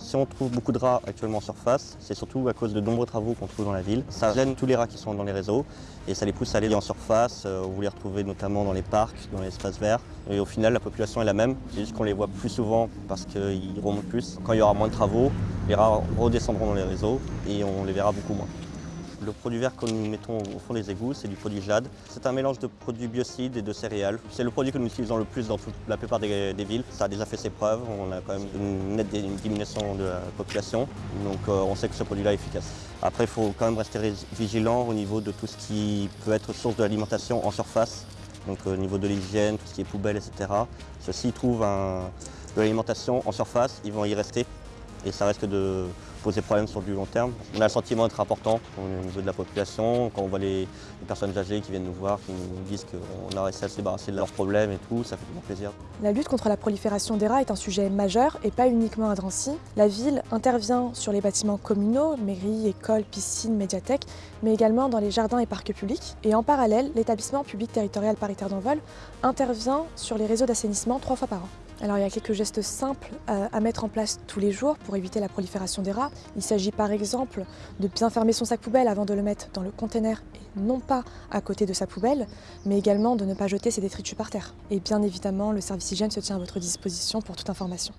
Si on trouve beaucoup de rats actuellement en surface, c'est surtout à cause de nombreux travaux qu'on trouve dans la ville. Ça gêne tous les rats qui sont dans les réseaux et ça les pousse à aller en surface. Euh, vous les retrouvez notamment dans les parcs, dans les espaces verts. Et au final, la population est la même. C'est juste qu'on les voit plus souvent parce qu'ils remontent plus. Quand il y aura moins de travaux, les rats redescendront dans les réseaux et on les verra beaucoup moins. Le produit vert que nous mettons au fond des égouts, c'est du produit Jade. C'est un mélange de produits biocides et de céréales. C'est le produit que nous utilisons le plus dans toute, la plupart des, villes. Ça a déjà fait ses preuves, on a quand même une nette diminution de la population, donc euh, on sait que ce produit-là est efficace. Après, il faut quand même rester vigilant au niveau de tout ce qui peut être source de l'alimentation en surface, donc au niveau de l'hygiène, tout ce qui est poubelle, etc. Ceux-ci trouvent de l'alimentation en surface, ils vont y rester et ça risque de poser problème sur du long terme. On a le sentiment d'être important au niveau de la population, quand on voit les, personnes âgées qui viennent nous voir, qui nous disent qu'on a réussi à se débarrasser de leurs problèmes et tout, ça fait toujours plaisir. La lutte contre la prolifération des rats est un sujet majeur et pas uniquement à Drancy. La ville intervient sur les bâtiments communaux, mairies, écoles, piscines, médiathèques, mais également dans les jardins et parcs publics. Et en parallèle, l'établissement public territorial paritaire d'Envol intervient sur les réseaux d'assainissement trois fois par an. Alors il y a quelques gestes simples à mettre en place tous les jours pour éviter la prolifération des rats. Il s'agit par exemple de bien fermer son sac poubelle avant de le mettre dans le conteneur et non pas à côté de sa poubelle, mais également de ne pas jeter ses détritus par terre. Et bien évidemment, le service hygiène se tient à votre disposition pour toute information.